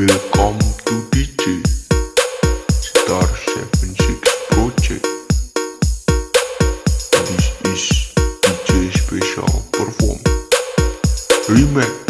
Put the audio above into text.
Welcome to DJ Star 76 Project. This is DJ Special Perform Remake.